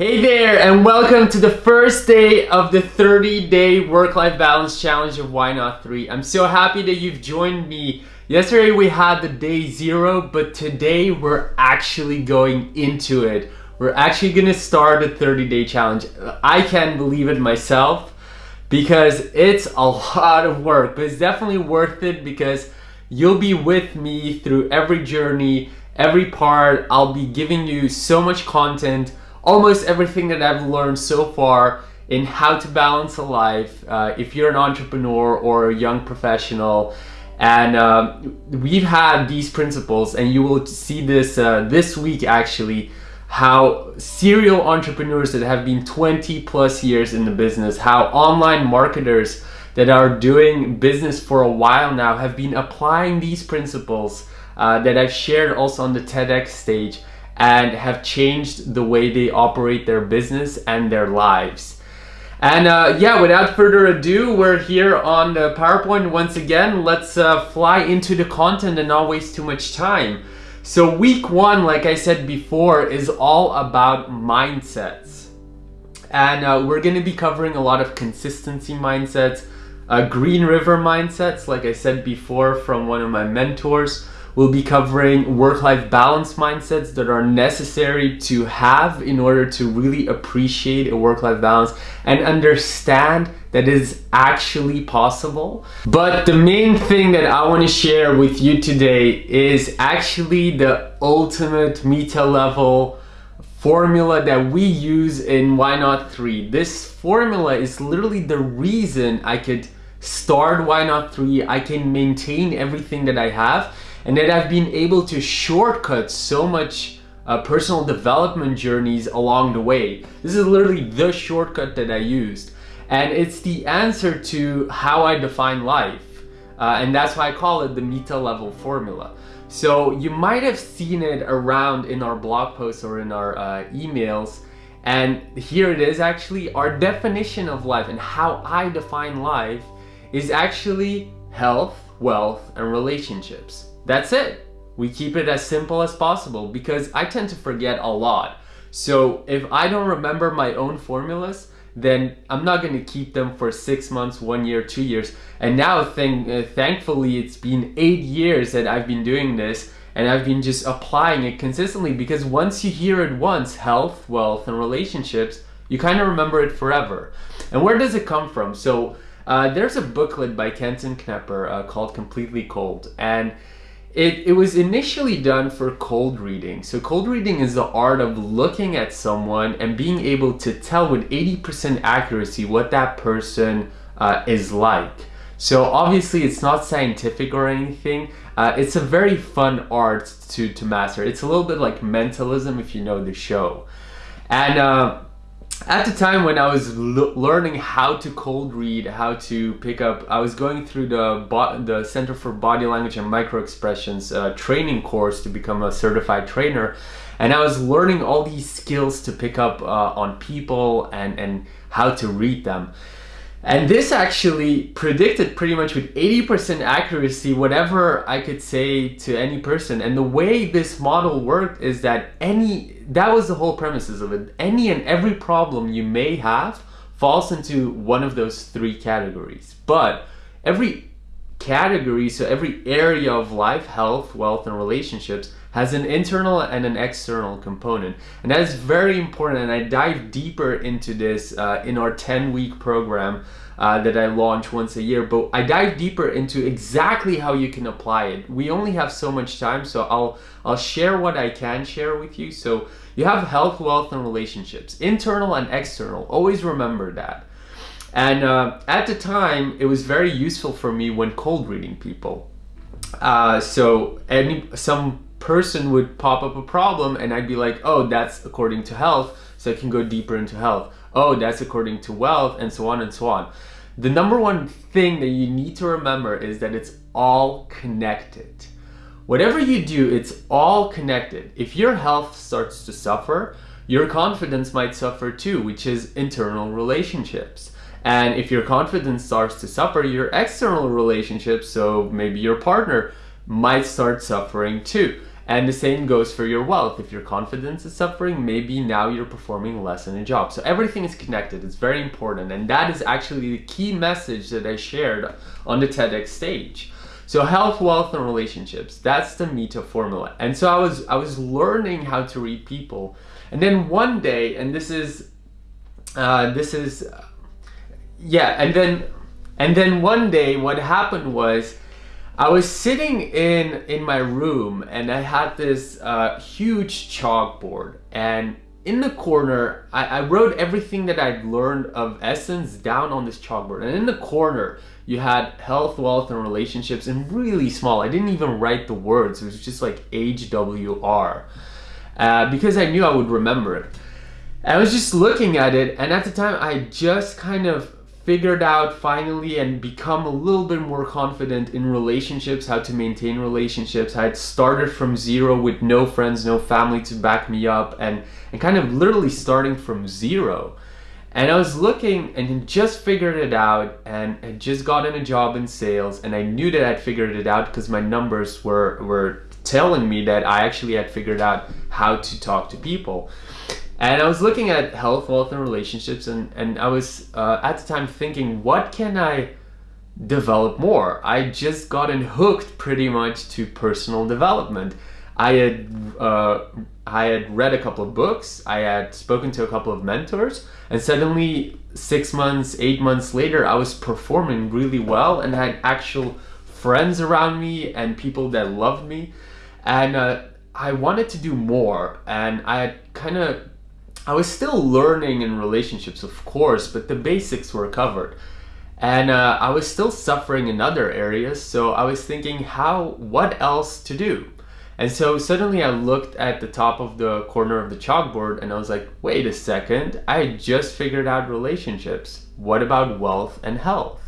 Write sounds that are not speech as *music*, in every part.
Hey there, and welcome to the first day of the 30 day work life balance challenge of Why Not 3. I'm so happy that you've joined me. Yesterday we had the day zero, but today we're actually going into it. We're actually gonna start a 30 day challenge. I can't believe it myself because it's a lot of work, but it's definitely worth it because you'll be with me through every journey, every part. I'll be giving you so much content almost everything that I've learned so far in how to balance a life uh, if you're an entrepreneur or a young professional. And uh, we've had these principles and you will see this uh, this week actually how serial entrepreneurs that have been 20 plus years in the business how online marketers that are doing business for a while now have been applying these principles uh, that I've shared also on the TEDx stage and have changed the way they operate their business and their lives. And uh, yeah, without further ado, we're here on the PowerPoint once again. Let's uh, fly into the content and not waste too much time. So week one, like I said before, is all about mindsets. And uh, we're gonna be covering a lot of consistency mindsets, uh, Green River mindsets, like I said before from one of my mentors. We'll be covering work-life balance mindsets that are necessary to have in order to really appreciate a work-life balance and understand that is actually possible. But the main thing that I want to share with you today is actually the ultimate meta level formula that we use in Why Not 3. This formula is literally the reason I could start Why Not 3. I can maintain everything that I have and that I've been able to shortcut so much uh, personal development journeys along the way. This is literally the shortcut that I used. And it's the answer to how I define life. Uh, and that's why I call it the meta level formula. So you might have seen it around in our blog posts or in our uh, emails. And here it is actually, our definition of life and how I define life is actually health, wealth, and relationships. That's it. We keep it as simple as possible because I tend to forget a lot. So if I don't remember my own formulas, then I'm not going to keep them for six months, one year, two years. And now, thank, uh, thankfully, it's been eight years that I've been doing this and I've been just applying it consistently because once you hear it once, health, wealth, and relationships, you kind of remember it forever. And where does it come from? So uh, there's a booklet by Kenton Knepper uh, called Completely Cold. And it, it was initially done for cold reading. So cold reading is the art of looking at someone and being able to tell with 80% accuracy what that person uh, is like. So obviously it's not scientific or anything. Uh, it's a very fun art to, to master. It's a little bit like mentalism if you know the show. And uh, at the time when I was learning how to cold read, how to pick up, I was going through the the Center for Body Language and Micro Expressions uh, training course to become a certified trainer, and I was learning all these skills to pick up uh, on people and and how to read them. And this actually predicted pretty much with 80% accuracy whatever I could say to any person. And the way this model worked is that any, that was the whole premises of it. Any and every problem you may have falls into one of those three categories. But every category, so every area of life, health, wealth, and relationships has an internal and an external component. And that is very important and I dive deeper into this uh, in our 10 week program uh, that I launch once a year, but I dive deeper into exactly how you can apply it. We only have so much time, so I'll, I'll share what I can share with you. So you have health, wealth, and relationships, internal and external. Always remember that. And uh, at the time, it was very useful for me when cold reading people. Uh, so any some person would pop up a problem and I'd be like, oh, that's according to health, so I can go deeper into health. Oh, that's according to wealth, and so on and so on. The number one thing that you need to remember is that it's all connected. Whatever you do, it's all connected. If your health starts to suffer, your confidence might suffer too, which is internal relationships. And if your confidence starts to suffer, your external relationships, so maybe your partner, might start suffering too. And the same goes for your wealth. If your confidence is suffering, maybe now you're performing less in a job. So everything is connected. It's very important. And that is actually the key message that I shared on the TEDx stage. So health, wealth, and relationships. That's the Meta formula. And so I was I was learning how to read people. And then one day, and this is uh, this is yeah, and then and then one day what happened was I was sitting in in my room and I had this uh, huge chalkboard and in the corner I, I wrote everything that I'd learned of essence down on this chalkboard and in the corner you had health, wealth, and relationships and really small. I didn't even write the words. It was just like HWR uh, because I knew I would remember it. I was just looking at it and at the time I just kind of figured out finally and become a little bit more confident in relationships, how to maintain relationships. I had started from zero with no friends, no family to back me up and, and kind of literally starting from zero. And I was looking and just figured it out and had just gotten a job in sales and I knew that I'd figured it out because my numbers were, were telling me that I actually had figured out how to talk to people. And I was looking at health, wealth, and relationships, and, and I was uh, at the time thinking, what can I develop more? I just gotten hooked pretty much to personal development. I had uh, I had read a couple of books, I had spoken to a couple of mentors, and suddenly six months, eight months later, I was performing really well and had actual friends around me and people that loved me, and uh, I wanted to do more, and I had kind of I was still learning in relationships, of course, but the basics were covered. And uh, I was still suffering in other areas, so I was thinking, how, what else to do? And so suddenly I looked at the top of the corner of the chalkboard and I was like, wait a second, I just figured out relationships. What about wealth and health?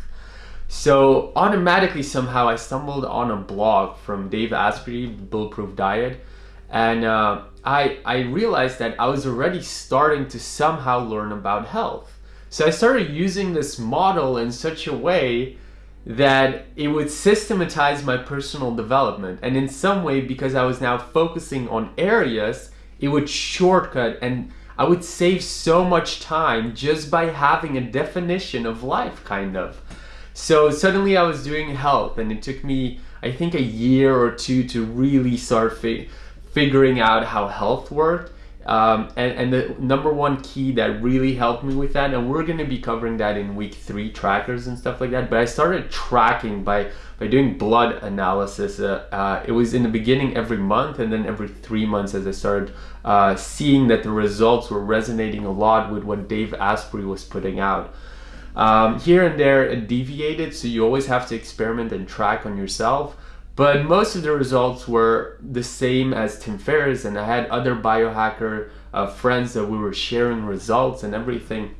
So automatically somehow I stumbled on a blog from Dave Asprey, Bulletproof Diet, and uh, I, I realized that I was already starting to somehow learn about health. So I started using this model in such a way that it would systematize my personal development. And in some way, because I was now focusing on areas, it would shortcut and I would save so much time just by having a definition of life, kind of. So suddenly I was doing health and it took me, I think, a year or two to really start figuring out how health worked. Um, and, and the number one key that really helped me with that, and we're going to be covering that in week three trackers and stuff like that. But I started tracking by by doing blood analysis. Uh, uh, it was in the beginning every month, and then every three months as I started uh, seeing that the results were resonating a lot with what Dave Asprey was putting out. Um, here and there, it deviated, so you always have to experiment and track on yourself. But most of the results were the same as Tim Ferriss and I had other biohacker uh, friends that we were sharing results and everything.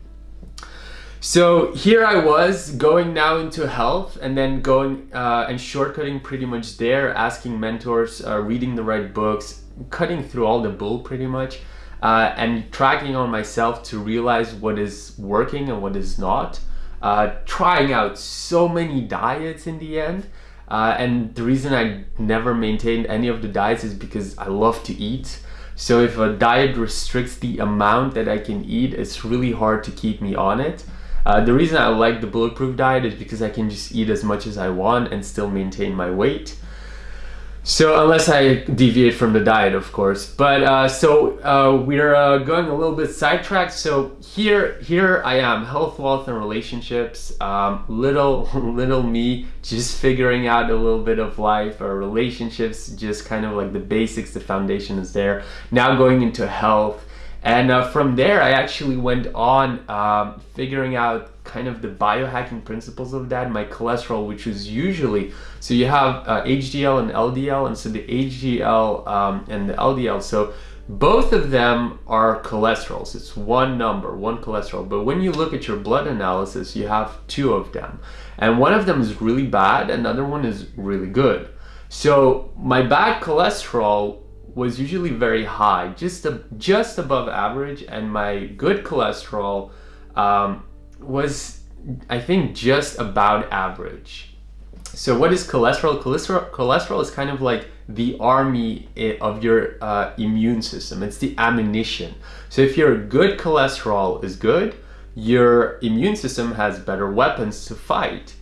So here I was going now into health and then going uh, and shortcutting pretty much there, asking mentors, uh, reading the right books, cutting through all the bull pretty much, uh, and tracking on myself to realize what is working and what is not. Uh, trying out so many diets in the end. Uh, and the reason I never maintained any of the diets is because I love to eat. So if a diet restricts the amount that I can eat, it's really hard to keep me on it. Uh, the reason I like the bulletproof diet is because I can just eat as much as I want and still maintain my weight. So unless I deviate from the diet, of course. But uh, so uh, we're uh, going a little bit sidetracked. So here, here I am, health, wealth, and relationships. Um, little, *laughs* little me, just figuring out a little bit of life or relationships, just kind of like the basics. The foundation is there. Now going into health, and uh, from there, I actually went on um, figuring out kind of the biohacking principles of that. My cholesterol, which is usually, so you have uh, HDL and LDL, and so the HDL um, and the LDL, so both of them are cholesterols. It's one number, one cholesterol. But when you look at your blood analysis, you have two of them. And one of them is really bad, another one is really good. So my bad cholesterol was usually very high, just a, just above average, and my good cholesterol um, was, I think, just about average. So what is cholesterol? Cholesterol, cholesterol is kind of like the army of your uh, immune system. It's the ammunition. So if your good cholesterol is good, your immune system has better weapons to fight.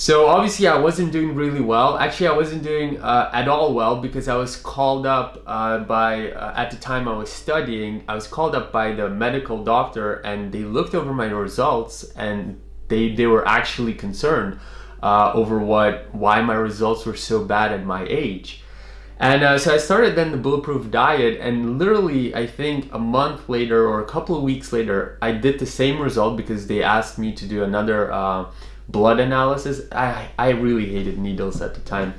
So obviously I wasn't doing really well. Actually, I wasn't doing uh, at all well because I was called up uh, by, uh, at the time I was studying, I was called up by the medical doctor and they looked over my results and they, they were actually concerned uh, over what, why my results were so bad at my age. And uh, so I started then the Bulletproof Diet and literally I think a month later or a couple of weeks later, I did the same result because they asked me to do another uh, blood analysis. I, I really hated needles at the time.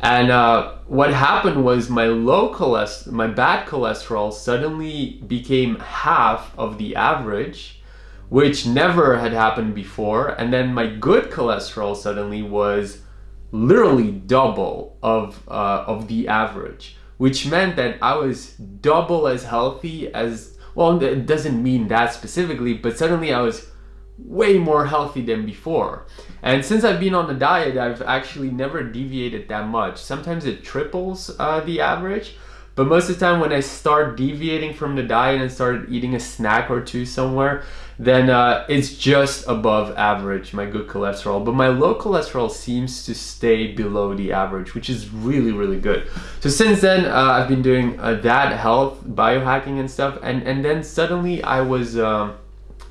And uh, what happened was my low cholesterol, my bad cholesterol suddenly became half of the average, which never had happened before. And then my good cholesterol suddenly was literally double of, uh, of the average, which meant that I was double as healthy as, well, it doesn't mean that specifically, but suddenly I was way more healthy than before. And since I've been on the diet, I've actually never deviated that much. Sometimes it triples uh, the average, but most of the time when I start deviating from the diet and start eating a snack or two somewhere, then uh, it's just above average, my good cholesterol. But my low cholesterol seems to stay below the average, which is really, really good. So since then, uh, I've been doing uh, that health, biohacking and stuff. And, and then suddenly I was um,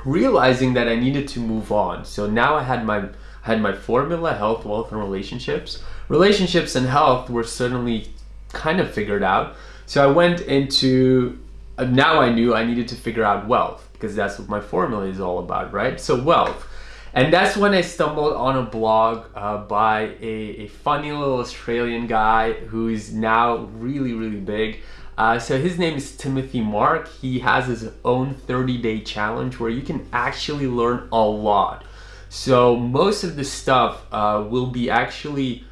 realizing that I needed to move on. So now I had my had my formula, health, wealth, and relationships. Relationships and health were suddenly kind of figured out. So I went into, uh, now I knew I needed to figure out wealth because that's what my formula is all about, right? So wealth. And that's when I stumbled on a blog uh, by a, a funny little Australian guy who's now really, really big. Uh, so his name is Timothy Mark. He has his own 30 day challenge where you can actually learn a lot. So most of the stuff uh, will be actually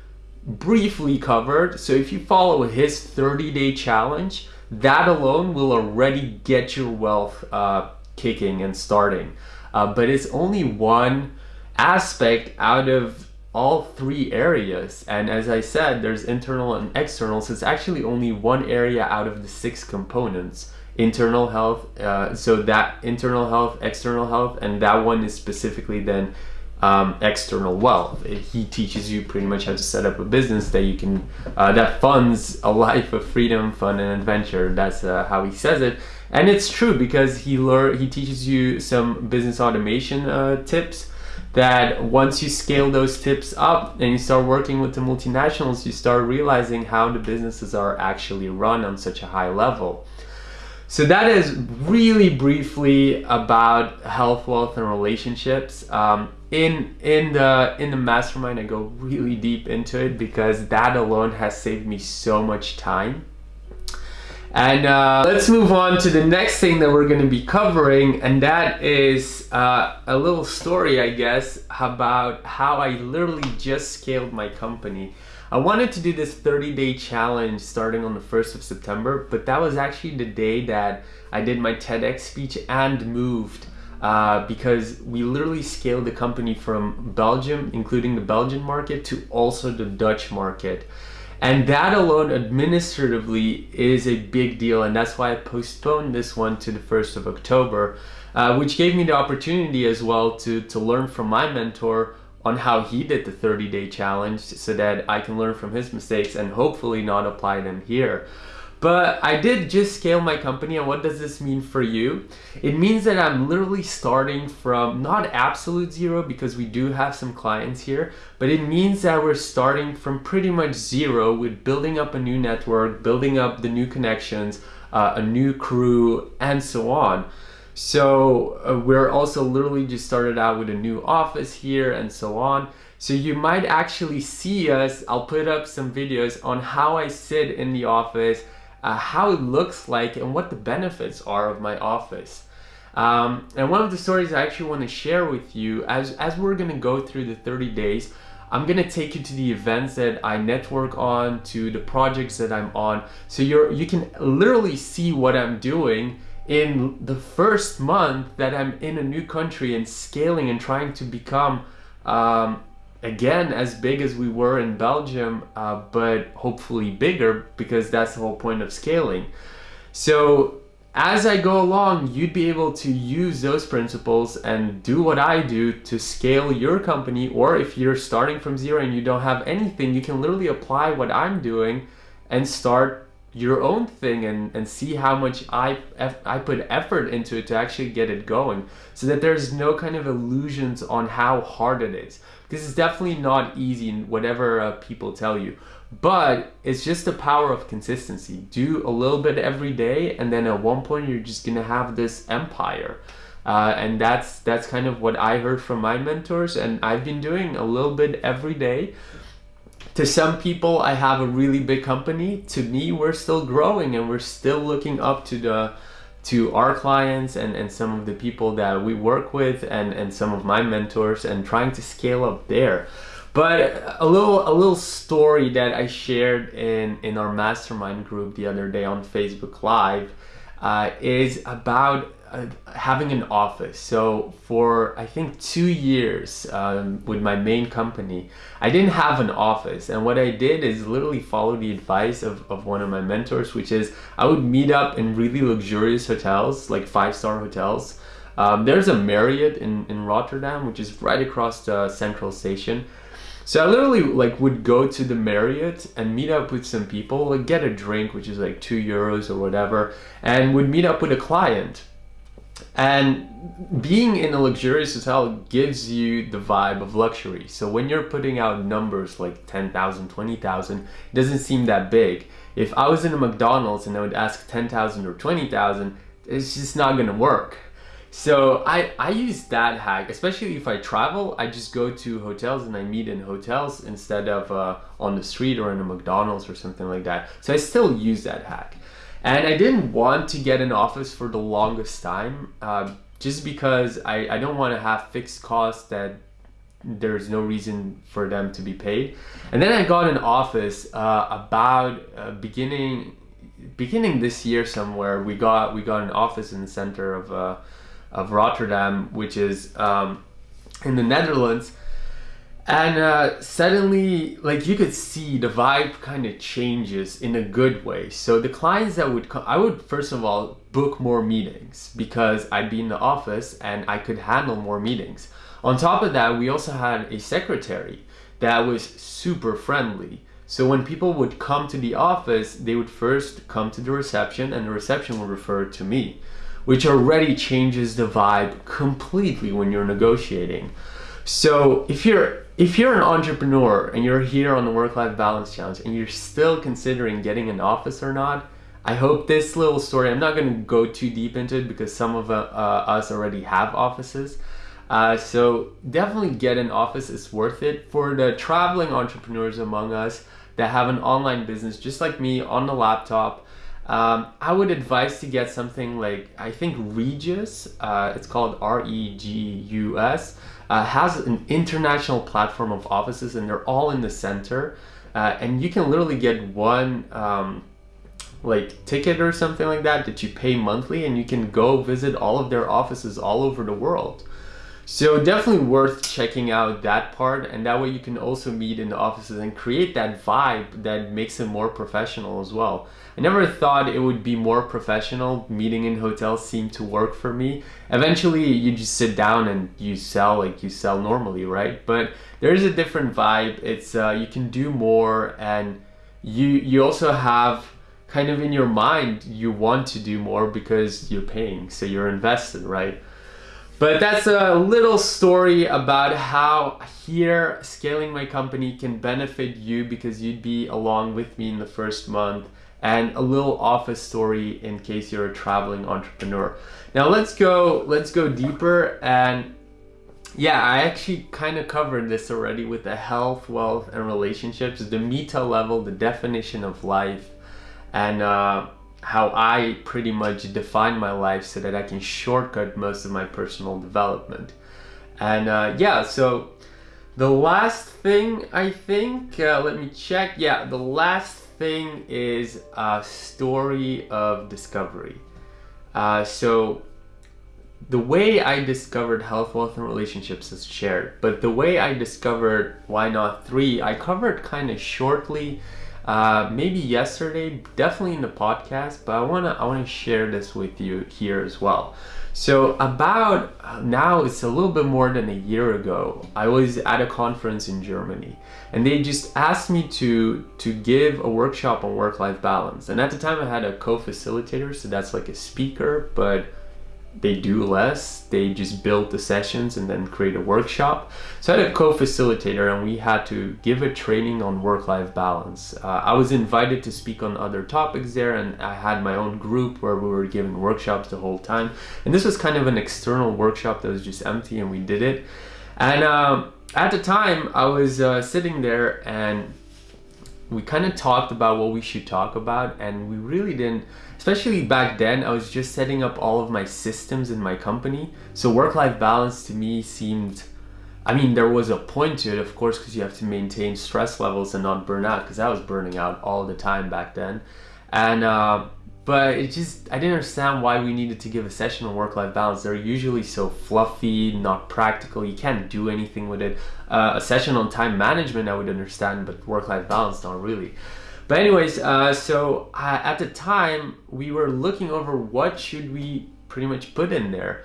briefly covered. So if you follow his 30 day challenge, that alone will already get your wealth uh, kicking and starting. Uh, but it's only one aspect out of all three areas. And as I said, there's internal and external, so it's actually only one area out of the six components. Internal health, uh, so that internal health, external health, and that one is specifically then um, external wealth. He teaches you pretty much how to set up a business that you can, uh, that funds a life of freedom, fun, and adventure. That's uh, how he says it. And it's true because he learn, he teaches you some business automation uh, tips that once you scale those tips up and you start working with the multinationals, you start realizing how the businesses are actually run on such a high level. So that is really briefly about health, wealth, and relationships. Um, in in the in the mastermind, I go really deep into it because that alone has saved me so much time and uh, let's move on to the next thing that we're going to be covering, and that is uh, a little story, I guess, about how I literally just scaled my company. I wanted to do this 30 day challenge starting on the 1st of September, but that was actually the day that I did my TEDx speech and moved uh, because we literally scaled the company from Belgium, including the Belgian market, to also the Dutch market. And that alone administratively is a big deal and that's why I postponed this one to the 1st of October, uh, which gave me the opportunity as well to, to learn from my mentor on how he did the 30 day challenge so that I can learn from his mistakes and hopefully not apply them here. But I did just scale my company and what does this mean for you? It means that I'm literally starting from not absolute zero because we do have some clients here, but it means that we're starting from pretty much zero with building up a new network, building up the new connections, uh, a new crew, and so on. So uh, we're also literally just started out with a new office here and so on. So you might actually see us, I'll put up some videos on how I sit in the office, uh, how it looks like and what the benefits are of my office. Um, and one of the stories I actually want to share with you as, as we're going to go through the 30 days, I'm going to take you to the events that I network on, to the projects that I'm on. So you're, you can literally see what I'm doing in the first month that I'm in a new country and scaling and trying to become um, again as big as we were in Belgium, uh, but hopefully bigger because that's the whole point of scaling. So as I go along, you'd be able to use those principles and do what I do to scale your company. Or if you're starting from zero and you don't have anything, you can literally apply what I'm doing and start your own thing and, and see how much I, I put effort into it to actually get it going so that there's no kind of illusions on how hard it is. Because it's definitely not easy in whatever uh, people tell you but it's just the power of consistency. Do a little bit every day and then at one point you're just gonna have this empire. Uh, and that's that's kind of what I heard from my mentors and I've been doing a little bit every day to some people I have a really big company to me we're still growing and we're still looking up to the to our clients and, and some of the people that we work with and, and some of my mentors and trying to scale up there. But a little a little story that I shared in in our mastermind group the other day on Facebook Live uh, is about having an office. So for I think two years um, with my main company, I didn't have an office. And what I did is literally follow the advice of, of one of my mentors, which is I would meet up in really luxurious hotels, like five-star hotels. Um, there's a Marriott in, in Rotterdam, which is right across the central station. So I literally like would go to the Marriott and meet up with some people, like get a drink, which is like two euros or whatever, and would meet up with a client. And being in a luxurious hotel gives you the vibe of luxury. So when you're putting out numbers like 10,000, 20,000, it doesn't seem that big. If I was in a McDonald's and I would ask 10,000 or 20,000, it's just not gonna work. So I, I use that hack, especially if I travel, I just go to hotels and I meet in hotels instead of uh, on the street or in a McDonald's or something like that. So I still use that hack. And I didn't want to get an office for the longest time uh, just because I, I don't want to have fixed costs that there's no reason for them to be paid. And then I got an office uh, about uh, beginning beginning this year somewhere. We got we got an office in the center of uh, of Rotterdam, which is um, in the Netherlands. And uh, suddenly, like you could see the vibe kind of changes in a good way. So the clients that would come, I would first of all book more meetings because I'd be in the office and I could handle more meetings. On top of that, we also had a secretary that was super friendly. So when people would come to the office, they would first come to the reception and the reception would refer to me which already changes the vibe completely when you're negotiating. So if you're if you're an entrepreneur and you're here on the work-life balance challenge and you're still considering getting an office or not, I hope this little story, I'm not going to go too deep into it because some of uh, uh, us already have offices. Uh, so definitely get an office, it's worth it. For the traveling entrepreneurs among us that have an online business just like me on the laptop, um, I would advise to get something like, I think Regus, uh, it's called R-E-G-U-S, uh, has an international platform of offices and they're all in the center. Uh, and you can literally get one um, like ticket or something like that that you pay monthly and you can go visit all of their offices all over the world. So definitely worth checking out that part and that way you can also meet in the offices and create that vibe that makes it more professional as well. I never thought it would be more professional. Meeting in hotels seemed to work for me. Eventually you just sit down and you sell like you sell normally, right? But there's a different vibe. It's uh, you can do more and you you also have kind of in your mind you want to do more because you're paying so you're invested right but that's a little story about how here scaling my company can benefit you because you'd be along with me in the first month and a little office story in case you're a traveling entrepreneur. Now let's go, let's go deeper and yeah, I actually kind of covered this already with the health, wealth, and relationships, the meta level, the definition of life, and uh, how I pretty much define my life so that I can shortcut most of my personal development. And uh, yeah, so the last thing I think, uh, let me check. Yeah, the last thing is a story of discovery. Uh, so the way I discovered health, wealth, and relationships is shared, but the way I discovered why not three, I covered kind of shortly, uh, maybe yesterday, definitely in the podcast. But I wanna I wanna share this with you here as well. So about uh, now, it's a little bit more than a year ago. I was at a conference in Germany, and they just asked me to to give a workshop on work-life balance. And at the time, I had a co-facilitator, so that's like a speaker, but they do less. They just build the sessions and then create a workshop. So I had a co-facilitator and we had to give a training on work-life balance. Uh, I was invited to speak on other topics there and I had my own group where we were giving workshops the whole time. And this was kind of an external workshop that was just empty and we did it. And uh, at the time I was uh, sitting there and we kind of talked about what we should talk about and we really didn't especially back then i was just setting up all of my systems in my company. So work-life balance to me seemed i mean there was a point to it of course because you have to maintain stress levels and not burn out because i was burning out all the time back then. And uh, but it just I didn't understand why we needed to give a session on work-life balance. They're usually so fluffy, not practical. You can't do anything with it. Uh, a session on time management I would understand, but work-life balance not really. But anyways, uh, so uh, at the time we were looking over what should we pretty much put in there.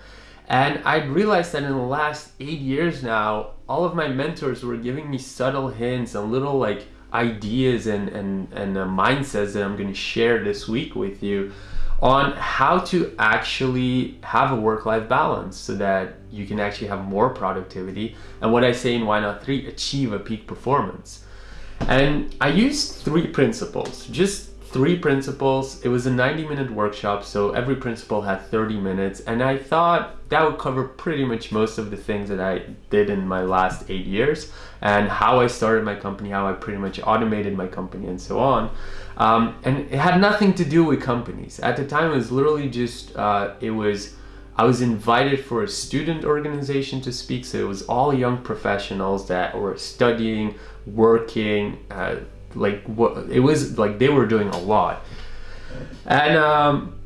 And I realized that in the last eight years now, all of my mentors were giving me subtle hints and little like ideas and, and, and uh, mindsets that I'm going to share this week with you on how to actually have a work-life balance so that you can actually have more productivity and what I say in Why Not 3, achieve a peak performance. And I used three principles, just three principles. It was a 90 minute workshop, so every principle had 30 minutes, and I thought that would cover pretty much most of the things that I did in my last eight years and how I started my company, how I pretty much automated my company, and so on. Um, and it had nothing to do with companies. At the time, it was literally just, uh, it was, I was invited for a student organization to speak, so it was all young professionals that were studying, working, uh, like what it was like they were doing a lot. And um,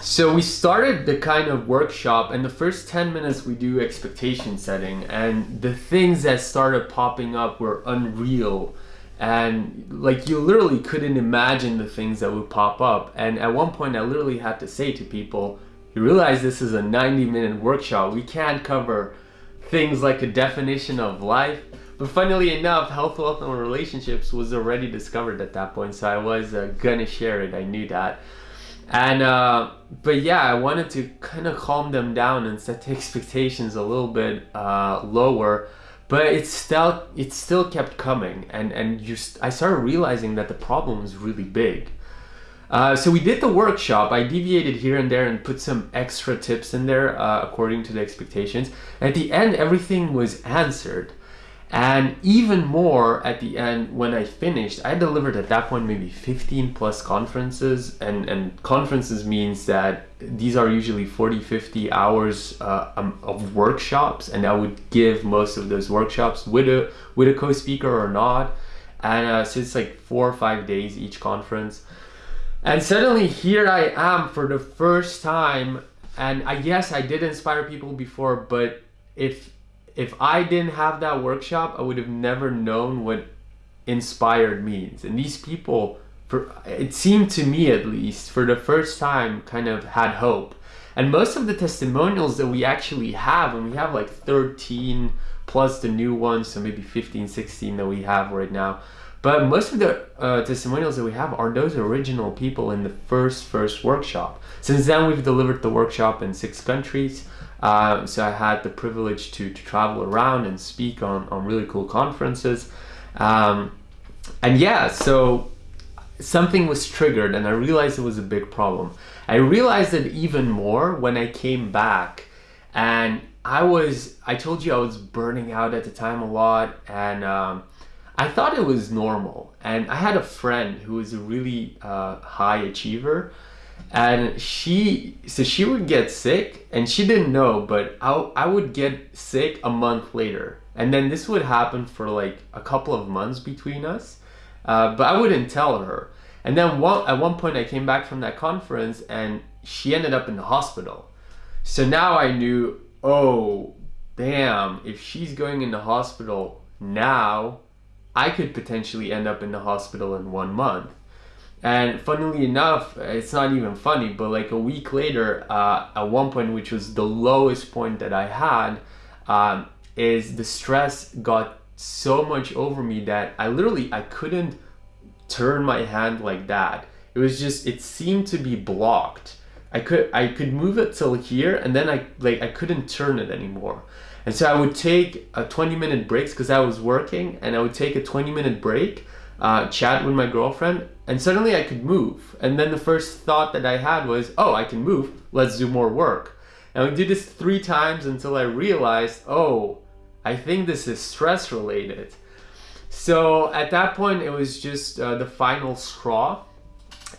so we started the kind of workshop and the first 10 minutes we do expectation setting and the things that started popping up were unreal. And like you literally couldn't imagine the things that would pop up. And at one point i literally had to say to people you realize this is a 90 minute workshop. We can't cover things like a definition of life but funnily enough, health, wealth, and relationships was already discovered at that point, so I was uh, gonna share it. I knew that. And uh, but yeah, I wanted to kind of calm them down and set the *laughs* expectations a little bit uh, lower. But it still it still kept coming, and and just I started realizing that the problem was really big. Uh, so we did the workshop. I deviated here and there and put some extra tips in there uh, according to the expectations. At the end, everything was answered. And even more at the end, when I finished, I delivered at that point maybe 15 plus conferences. And, and conferences means that these are usually 40, 50 hours uh, um, of workshops. And I would give most of those workshops with a, with a co-speaker or not. And uh, so it's like four or five days each conference. And suddenly here I am for the first time. And I guess I did inspire people before, but if if I didn't have that workshop, I would have never known what inspired means. And these people, for it seemed to me at least, for the first time, kind of had hope. And most of the testimonials that we actually have, and we have like 13 plus the new ones, so maybe 15, 16 that we have right now. But most of the uh, testimonials that we have are those original people in the first first workshop. Since then, we've delivered the workshop in six countries. Uh, so I had the privilege to, to travel around and speak on, on really cool conferences. Um, and yeah, so something was triggered and I realized it was a big problem. I realized it even more when I came back and I was, I told you I was burning out at the time a lot and um, I thought it was normal. And I had a friend who was a really uh, high achiever and she so she would get sick and she didn't know but I, I would get sick a month later. And then this would happen for like a couple of months between us uh, but I wouldn't tell her. And then one, at one point I came back from that conference and she ended up in the hospital. So now I knew, oh, damn, if she's going in the hospital now, I could potentially end up in the hospital in one month. And funnily enough, it's not even funny, but like a week later, uh, at one point, which was the lowest point that I had, um, is the stress got so much over me that I literally I couldn't turn my hand like that. It was just it seemed to be blocked. I could I could move it till here and then I like I couldn't turn it anymore. And so I would take a 20 minute breaks because I was working and I would take a 20 minute break, uh, chat with my girlfriend and suddenly I could move. And then the first thought that I had was, oh, I can move, let's do more work. And we did this three times until I realized, oh, I think this is stress related. So at that point, it was just uh, the final straw.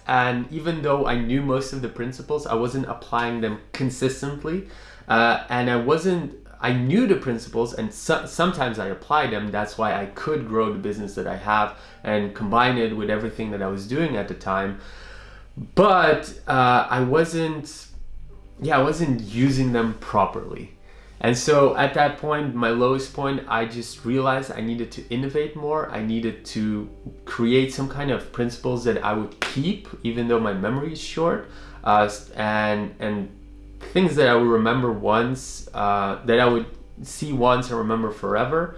And even though I knew most of the principles, I wasn't applying them consistently. Uh, and I wasn't I knew the principles and so, sometimes I applied them. That's why I could grow the business that I have and combine it with everything that I was doing at the time. But uh, I wasn't, yeah, I wasn't using them properly. And so at that point, my lowest point, I just realized I needed to innovate more. I needed to create some kind of principles that I would keep, even though my memory is short, uh, and and things that I would remember once, uh, that I would see once and remember forever.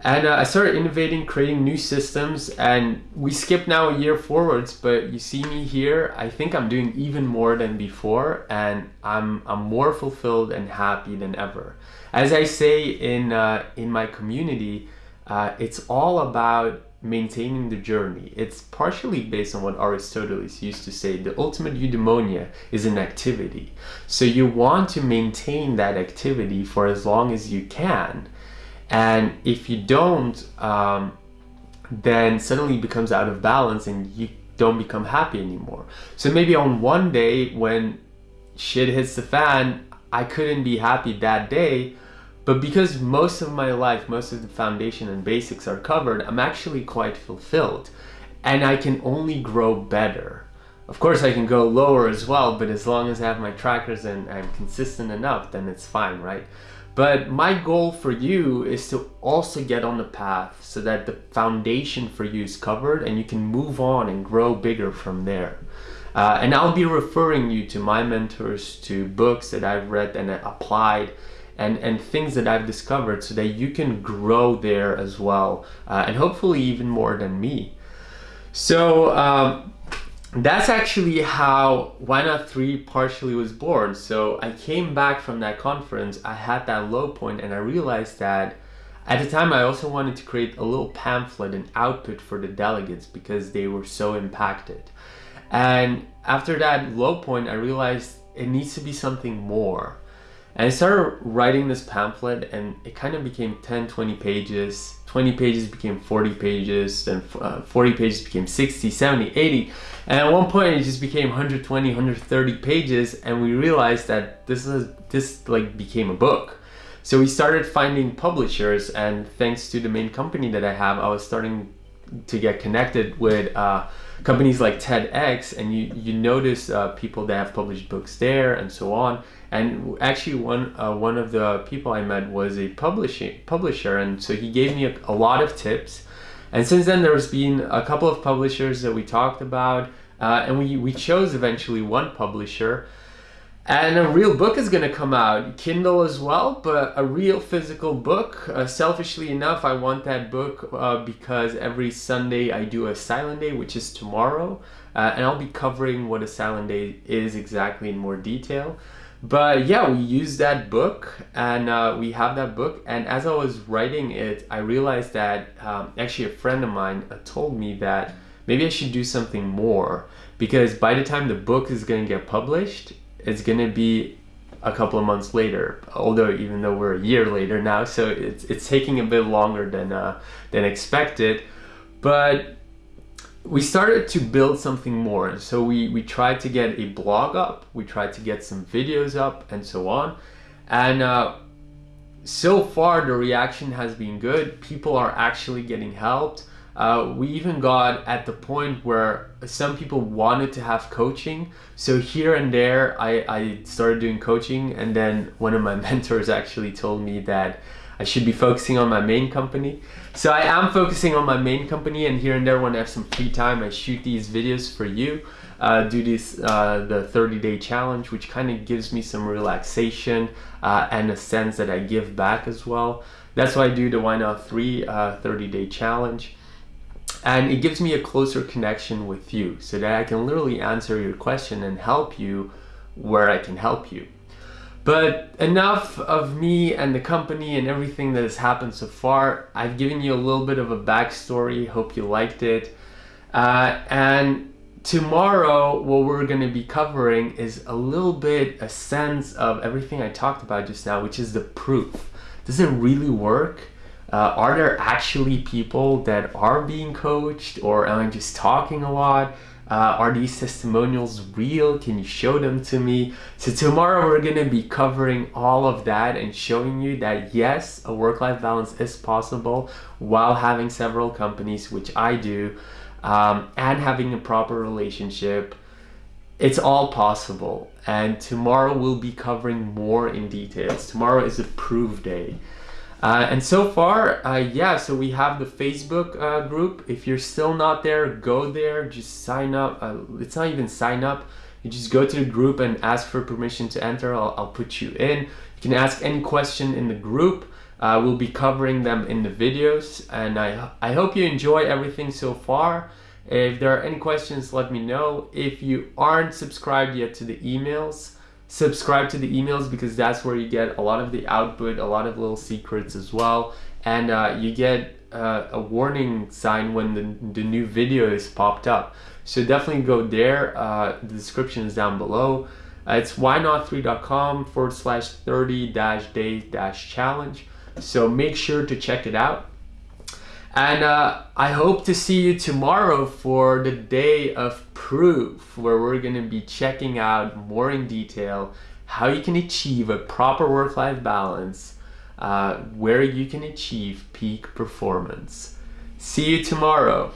And uh, I started innovating, creating new systems, and we skip now a year forwards. But you see me here. I think I'm doing even more than before, and I'm I'm more fulfilled and happy than ever. As I say in uh, in my community, uh, it's all about maintaining the journey. It's partially based on what Aristoteles used to say. The ultimate eudaimonia is an activity. So you want to maintain that activity for as long as you can. And if you don't, um, then suddenly it becomes out of balance and you don't become happy anymore. So maybe on one day when shit hits the fan, I couldn't be happy that day, but because most of my life, most of the foundation and basics are covered, I'm actually quite fulfilled. And I can only grow better. Of course, I can go lower as well, but as long as I have my trackers and I'm consistent enough, then it's fine, right? But my goal for you is to also get on the path so that the foundation for you is covered and you can move on and grow bigger from there. Uh, and I'll be referring you to my mentors, to books that I've read and applied and, and things that I've discovered so that you can grow there as well uh, and hopefully even more than me. So um, that's actually how Why Not 3 partially was born. So I came back from that conference, I had that low point and I realized that at the time I also wanted to create a little pamphlet and output for the delegates because they were so impacted. And after that low point, I realized it needs to be something more. And I started writing this pamphlet and it kind of became 10, 20 pages. 20 pages became 40 pages, then uh, 40 pages became 60, 70, 80. And at one point it just became 120, 130 pages and we realized that this is this like became a book. So we started finding publishers and thanks to the main company that I have, I was starting to get connected with uh, companies like TEDx and you, you notice uh, people that have published books there and so on. And actually one, uh, one of the people I met was a publishing publisher and so he gave me a, a lot of tips. And since then there's been a couple of publishers that we talked about uh, and we, we chose eventually one publisher and a real book is going to come out, Kindle as well, but a real physical book. Uh, selfishly enough, I want that book uh, because every Sunday I do a silent day, which is tomorrow. Uh, and I'll be covering what a silent day is exactly in more detail. But yeah, we use that book and uh, we have that book. And as I was writing it, I realized that um, actually a friend of mine uh, told me that maybe I should do something more because by the time the book is going to get published, it's gonna be a couple of months later although even though we're a year later now so it's it's taking a bit longer than uh, than expected. But we started to build something more. So we we tried to get a blog up we tried to get some videos up and so on. And uh, so far the reaction has been good. People are actually getting helped Uh, we even got at the point where some people wanted to have coaching. So here and there, I, I started doing coaching, and then one of my *laughs* mentors actually told me that I should be focusing on my main company. So I am focusing on my main company, and here and there, when I have some free time, I shoot these videos for you. Uh, do this uh, the 30 day challenge, which kind of gives me some relaxation uh, and a sense that I give back as well. That's why I do the Why Not 3 uh, 30 day challenge and it gives me a closer connection with you so that I can literally answer your question and help you where I can help you. But enough of me and the company and everything that has happened so far. I've given you a little bit of a backstory. Hope you liked it. Uh, and tomorrow, what we're going to be covering is a little bit a sense of everything I talked about just now, which is the proof. Does it really work? Uh, are there actually people that are being coached or am I just talking a lot? Uh, are these testimonials real? Can you show them to me? So tomorrow we're gonna be covering all of that and showing you that yes, a work-life balance is possible while having several companies, which I do, um, and having a proper relationship. It's all possible. And tomorrow we'll be covering more in details. Tomorrow is a proof day. Uh, and so far, uh, yeah, so we have the Facebook uh, group. If you're still not there, go there, just sign up. Uh, it's not even sign up. You just go to the group and ask for permission to enter. I'll, I'll put you in. You can ask any question in the group. Uh, we'll be covering them in the videos. And I, I hope you enjoy everything so far. If there are any questions, let me know. If you aren't subscribed yet to the emails, subscribe to the emails because that's where you get a lot of the output, a lot of little secrets as well. And uh, you get uh, a warning sign when the, the new video is popped up. So definitely go there. Uh, the description is down below. Uh, it's whynot3.com forward slash 30 dash day dash challenge. So make sure to check it out. And uh, I hope to see you tomorrow for the day of proof, where we're going to be checking out more in detail how you can achieve a proper work life balance, uh, where you can achieve peak performance. See you tomorrow.